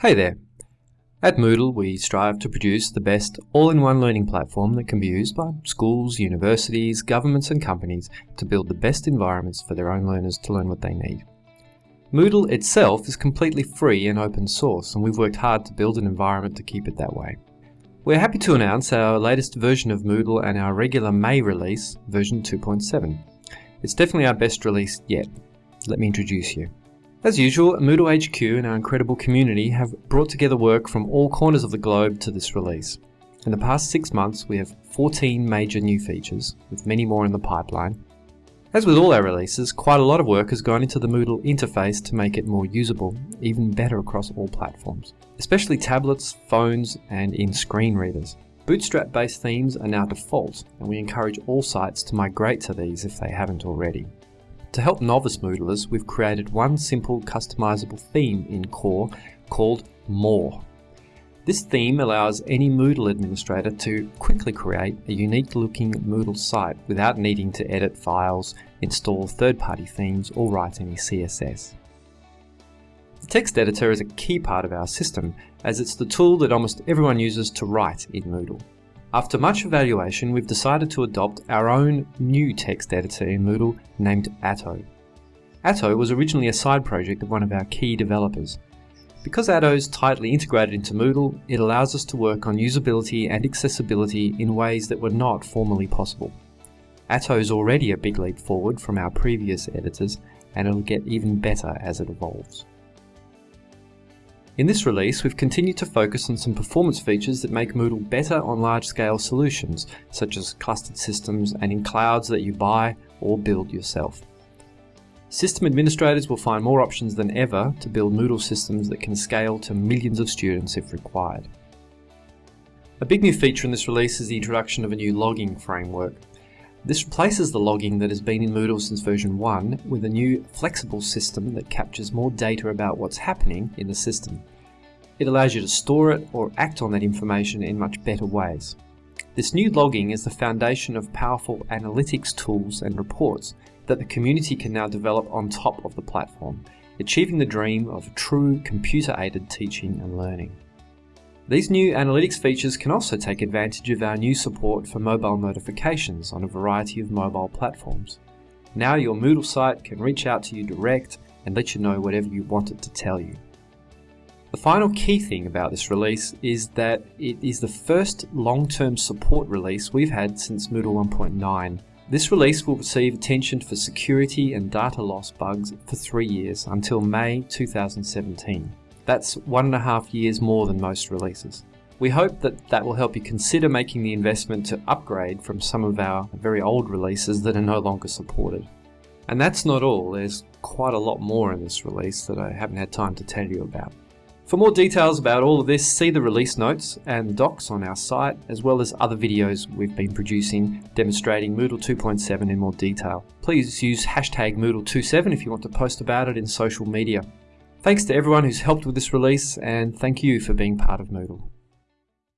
Hey there! At Moodle, we strive to produce the best all-in-one learning platform that can be used by schools, universities, governments and companies to build the best environments for their own learners to learn what they need. Moodle itself is completely free and open source, and we've worked hard to build an environment to keep it that way. We're happy to announce our latest version of Moodle and our regular May release, version 2.7. It's definitely our best release yet. Let me introduce you. As usual, Moodle HQ and our incredible community have brought together work from all corners of the globe to this release. In the past six months, we have 14 major new features, with many more in the pipeline. As with all our releases, quite a lot of work has gone into the Moodle interface to make it more usable, even better across all platforms, especially tablets, phones, and in screen readers. Bootstrap-based themes are now default, and we encourage all sites to migrate to these if they haven't already. To help novice Moodlers, we've created one simple customizable theme in Core called More. This theme allows any Moodle administrator to quickly create a unique looking Moodle site without needing to edit files, install third-party themes or write any CSS. The text editor is a key part of our system as it's the tool that almost everyone uses to write in Moodle. After much evaluation, we've decided to adopt our own new text editor in Moodle named Atto. Atto was originally a side project of one of our key developers. Because Atto is tightly integrated into Moodle, it allows us to work on usability and accessibility in ways that were not formerly possible. Atto is already a big leap forward from our previous editors, and it'll get even better as it evolves. In this release, we've continued to focus on some performance features that make Moodle better on large-scale solutions, such as clustered systems and in clouds that you buy or build yourself. System administrators will find more options than ever to build Moodle systems that can scale to millions of students if required. A big new feature in this release is the introduction of a new logging framework. This replaces the logging that has been in Moodle since version 1 with a new flexible system that captures more data about what's happening in the system. It allows you to store it or act on that information in much better ways. This new logging is the foundation of powerful analytics tools and reports that the community can now develop on top of the platform, achieving the dream of true computer-aided teaching and learning. These new analytics features can also take advantage of our new support for mobile notifications on a variety of mobile platforms. Now your Moodle site can reach out to you direct and let you know whatever you want it to tell you. The final key thing about this release is that it is the first long-term support release we've had since Moodle 1.9. This release will receive attention for security and data loss bugs for three years until May 2017. That's one and a half years more than most releases. We hope that that will help you consider making the investment to upgrade from some of our very old releases that are no longer supported. And that's not all, there's quite a lot more in this release that I haven't had time to tell you about. For more details about all of this, see the release notes and docs on our site, as well as other videos we've been producing demonstrating Moodle 2.7 in more detail. Please use hashtag Moodle27 if you want to post about it in social media. Thanks to everyone who's helped with this release, and thank you for being part of Moodle.